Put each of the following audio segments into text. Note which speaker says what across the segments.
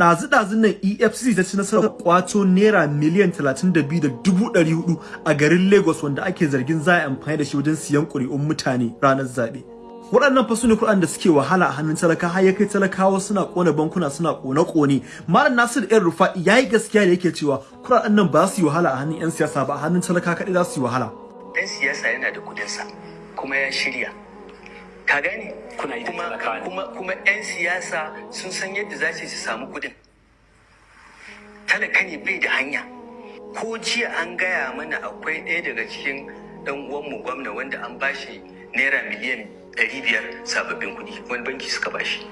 Speaker 1: ɗazu-ɗazun nan efcc ta ci nasarar kwato naira miliyan 32,400 a garin lagos wanda ake zargin za a amfani da shi wajen siyan ƙuri'un mutane ranar zaɓe. Waɗannan fa su ne kuɗaɗen da suke wahala a hannun talaka har ya kai talakawa suna ƙona bankuna suna ƙone-ƙone. Malam nasir yan rufa ya yi gaskiya da yake cewa kuɗaɗen nan ba su yi wahala a hannun 'yan siyasa ba a hannun talaka kaɗai za su yi wahala.
Speaker 2: Dan siyasa yana da kudinsa kuma ya shirya. Ka gane?
Speaker 3: Kuna yi da
Speaker 2: kuma kuma kuma yan siyasa sun san yadda za su samu kuɗin talaka ne bai da hanya. Ko jiya an gaya mana akwai ɗaya daga cikin ɗan uwanmu gwamna wanda an bashi naira miliyan ɗari biyar sababbin kuɗi. Wani banki suka bashi.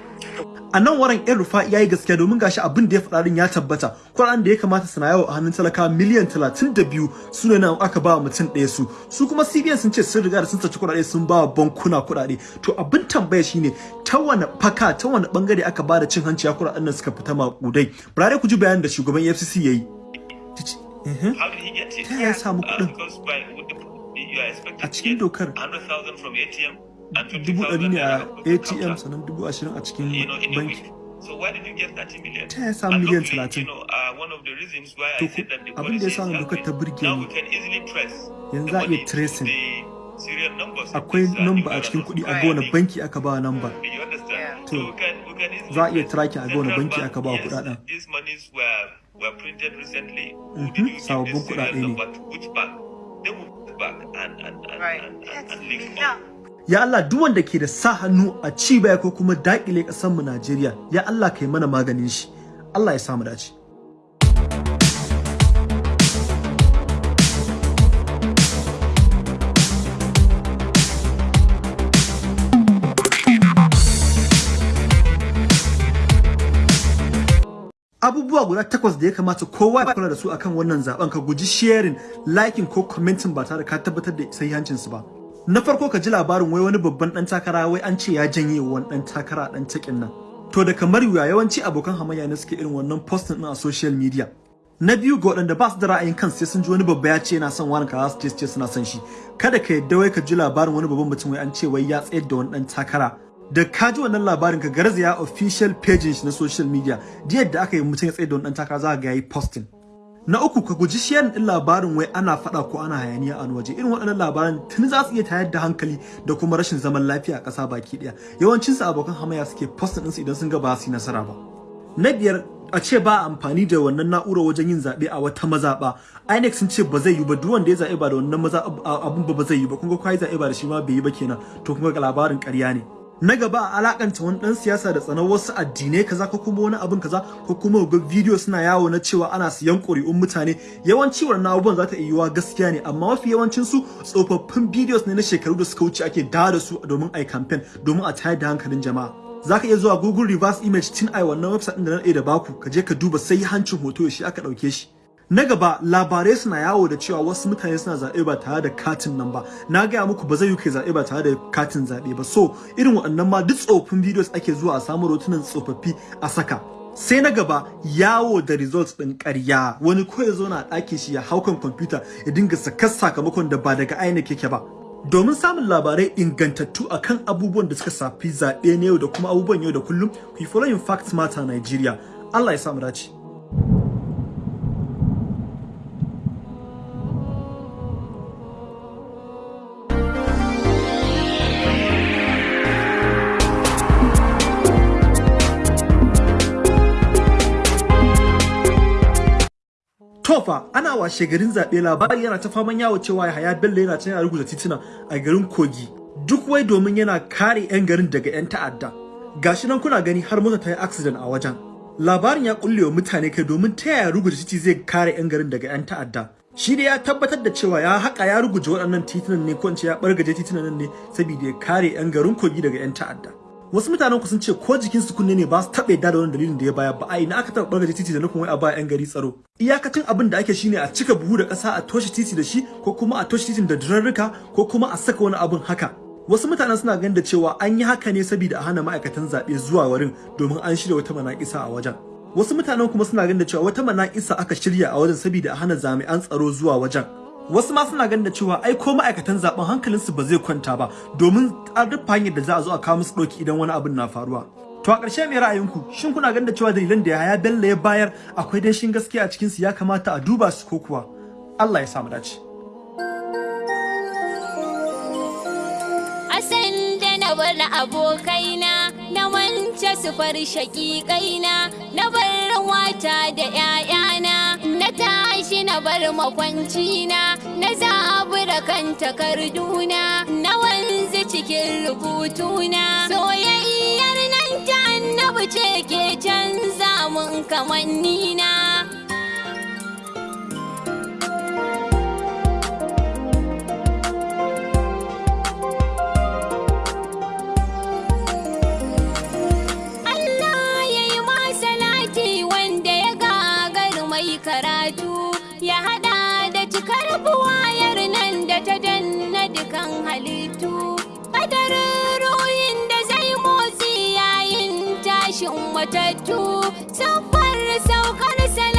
Speaker 1: A nan waran yan rufa ya yi gaskiya domin gashi abin da ya faɗa din ya tabbata. Kuɗaɗen da ya kamata su na yawo a hannun talaka miliyan 32 su ne nan aka ba wa mutum ɗaya su. Su kuma cbn sun ce sun riga da sun saci kuɗaɗe sun ba wa bankuna kuɗaɗe. To abin tambaya shine ta wani faka ta wani ɓangare aka ba da cin hanci ya kuɗaɗen nan suka fita maƙudai? Bare ku ji bayanin da shugaban efcc ya yi? Ta ya samu
Speaker 4: Uh,
Speaker 1: kuɗin?
Speaker 4: expected
Speaker 1: a cikin dokar.
Speaker 4: 100,000 from ATM and
Speaker 1: dubu
Speaker 4: 50,000
Speaker 1: ɗari ne a atm sannan dubu ashirin a cikin banki
Speaker 4: week. So why did you get 30 million?
Speaker 1: Ta yaya samu miliyan
Speaker 4: hopefully,
Speaker 1: 30?
Speaker 4: You know, uh,
Speaker 1: To abin da ya
Speaker 4: policy
Speaker 1: sa
Speaker 4: is
Speaker 1: wannan dokar ta
Speaker 4: now
Speaker 1: ni. Yanzu za a iya tracing. akwai
Speaker 4: uh,
Speaker 1: namba a cikin kuɗi a wani banki aka ba namba? To, za a iya tracking a
Speaker 4: Central
Speaker 1: banki
Speaker 4: Bank,
Speaker 1: aka ba kuɗaɗen. Mhm,
Speaker 4: give
Speaker 1: sababbin kuɗaɗe ne. Ya Allah duk wanda ke da sa hannu a ci baya ko kuma daƙile ƙasar mu Najeriya ya Allah kai mana maganin shi. Allah ya samu dace. Abubuwa guda takwas da ya kamata kowa ya kula da su akan wannan zaɓen ka guji sharing liking ko commenting ba tare ka tabbatar da sahihancin su ba. Na farko ka ji labarin wai wani babban dan takara wai an ce ya janye wa wani dan takara dan takin nan. To da kamar wuya yawanci abokan hamayya ne suke irin wannan posting din a social media. Na biyu ga waɗanda ba su da ra'ayin kan sai sun ji wani babba ya ce yana son wani kaza su ce su ce suna son shi. Kada ka yadda wai ka ji labarin wani babban mutum wai an ce wai ya tsayar da wani dan takara. Da ka ji wannan labarin ka garzaya official page na social media da yadda aka yi mutum ya tsayar da wani dan takara za ka ga yayi posting. Na uku ka guji sharing din labarin wai ana faɗa ko ana hayaniya a waje. Irin waɗannan labaran tun za su iya tayar da hankali da kuma rashin zaman lafiya a ƙasa baki ɗaya. Yawancin su abokan hamayya suke posting ɗinsu idan sun ga ba su nasara ba. Na biyar a ce ba amfani da wannan na'urar wajen yin zaɓe a wata mazaɓa. INEC sun ce ba zai yi ba duk wanda ya zaɓe ba da wannan maza abun ba zai yi ba. Kun ga kai zaɓe ba da shi ma bai yi ba kenan. To kun ga labarin ƙarya ne. Na gaba a alakanta wani dan siyasa da tsanar wasu addinai kaza ko kuma wani abin kaza ko kuma ga video suna yawo na cewa ana siyan ƙuri'un mutane. Yawanci wannan abubuwan za ta iya yiwuwa gaskiya ne amma mafi yawancin su tsofaffin videos ne na shekaru da suka wuce ake dawo da su domin ai campaign domin a tayar da hankalin jama'a. Zaka iya zuwa Google reverse image tun ai wannan website din da na da baku ka je ka duba sai hancin hoto shi aka ɗauke shi. Na gaba labarai suna yawo da cewa wasu mutane suna zaɓe ba tare da katin nan ba. Na gaya muku ba zai yi kai zaɓe ba tare da katin zaɓe ba. So irin waɗannan ma duk tsofaffin videos ake zuwa a samu rotunan tsofaffi a saka. Sai na gaba yawo da results ɗin ƙarya. Wani ko ya zo na ɗakin shi ya hau kan kwamfuta ya dinga sakar sakamakon da ba daga ainihin yake ba. Domin samun labarai ingantattu akan abubuwan da suka safi zaɓe na yau da kuma abubuwan yau da kullum ku yi following facts matter Nigeria. Allah ya samu dace. Tofa ana washe garin zaɓe labari yana ta faman yawo cewa Yahaya Bello yana can yana rubuta tituna a garin Kogi duk wai domin yana kare 'yan garin daga 'yan ta'adda. Gashi nan kuna gani har mota ta yi accident a wajen. Labarin ya kulle wa mutane kai domin ta yaya rubuta titi zai kare 'yan garin daga 'yan ta'adda. Shi da ya tabbatar da cewa ya haƙa ya ruguje waɗannan titunan ne ko ya ɓargaje titunan nan ne saboda ya kare 'yan garin Kogi daga 'yan ta'adda. Wasu mutanen ku sun ce ko jikin su kunne ne ba su taɓa yadda da wannan dalilin da ya bayar ba. A ina aka taɓa bargaje titi da nufin wai a ba 'yan gari tsaro? Iyakacin abin da ake shine a cika buhu da ƙasa a toshe titi da shi ko kuma a toshe titin da durarruka ko kuma a saka wani abin haka. Wasu mutanen suna ganin da cewa an yi haka ne saboda a hana ma'aikatan zaɓe zuwa wurin domin an shirya wata manaƙisa a wajen. Wasu mutanen kuma suna ganin da cewa wata manaƙisa aka shirya a wajen saboda a hana jami'an tsaro zuwa wajen. Wasu ma suna ganin da cewa ai ko ma'aikatan zaɓen hankalinsu ba zai kwanta ba domin an rufe hanyar da za a zo a kawo musu ɗauki idan wani abin na faruwa. To a ƙarshe mai ra'ayinku? Shin kuna ganin da cewa dalilan da Yahaya Bello ya bayar akwai danshin gaskiya a cikin su ya kamata a duba su ko kuwa? Allah ya samu dace.
Speaker 3: Na bar abokaina na wance su far shaƙiƙaina na bar wata da ‘ya'yana bar makwancina na zabura kan takarduna na wanzu cikin rubutuna soyayyar nan ta annabi ce ke canza mun kamannina. ya hada da cikar buwayar nan da ta danna dukan halittu. Kadarin ruhin da zai motsi yayin tashin matattu. Siffar saukar salam